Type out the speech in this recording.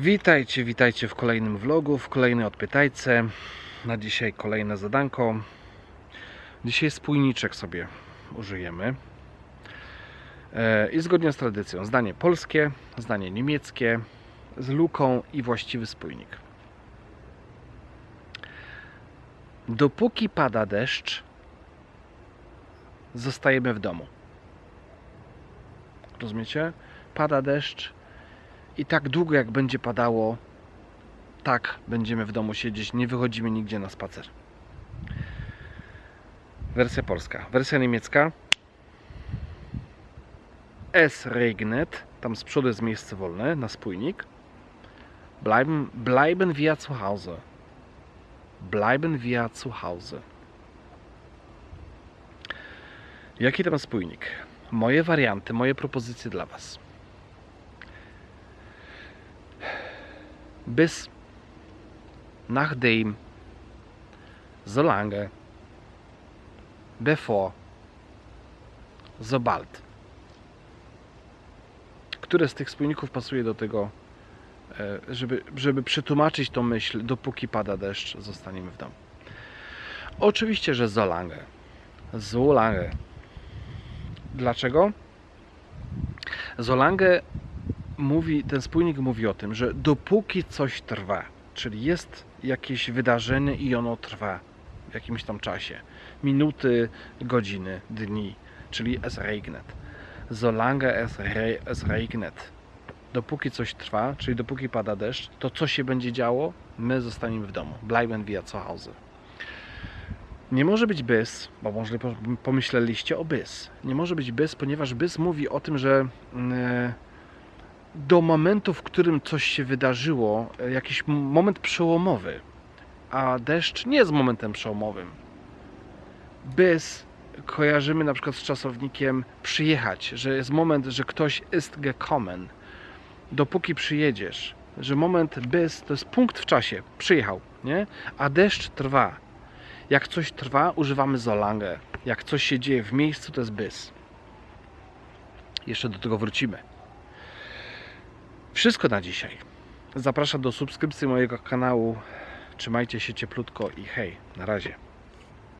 Witajcie, witajcie w kolejnym vlogu, w kolejnej odpytajce. Na dzisiaj kolejne zadanko. Dzisiaj spójniczek sobie użyjemy. E, I zgodnie z tradycją, zdanie polskie, zdanie niemieckie, z luką i właściwy spójnik. Dopóki pada deszcz, zostajemy w domu. Rozumiecie? Pada deszcz, i tak długo jak będzie padało, tak będziemy w domu siedzieć, nie wychodzimy nigdzie na spacer. Wersja polska. Wersja niemiecka. Es regnet. Tam z przodu jest miejsce wolne na spójnik. Bleiben, bleiben wir zu Hause. Bleiben wir zu Hause. Jaki tam spójnik? Moje warianty, moje propozycje dla Was. Bis nachdem, solange, bevor, sobald. Które z tych spójników pasuje do tego, e, żeby, żeby przetłumaczyć tą myśl, dopóki pada deszcz, zostaniemy w domu? Oczywiście, że solange. Solange. Dlaczego? Solange mówi, ten spójnik mówi o tym, że dopóki coś trwa, czyli jest jakieś wydarzenie i ono trwa w jakimś tam czasie, minuty, godziny, dni, czyli es regnet. Solange es, re, es regnet. Dopóki coś trwa, czyli dopóki pada deszcz, to co się będzie działo? My zostaniemy w domu. Bleiben wir zu Hause. Nie może być bys, bo może pomyśleliście o bys. Nie może być bys, ponieważ bys mówi o tym, że yy, do momentu, w którym coś się wydarzyło, e, jakiś moment przełomowy, a deszcz nie jest momentem przełomowym. Bys kojarzymy na przykład z czasownikiem przyjechać, że jest moment, że ktoś ist gekommen. Dopóki przyjedziesz, że moment bys to jest punkt w czasie, przyjechał, nie? A deszcz trwa. Jak coś trwa, używamy solange. Jak coś się dzieje w miejscu, to jest bys. Jeszcze do tego wrócimy. Wszystko na dzisiaj. Zapraszam do subskrypcji mojego kanału. Trzymajcie się cieplutko i hej, na razie.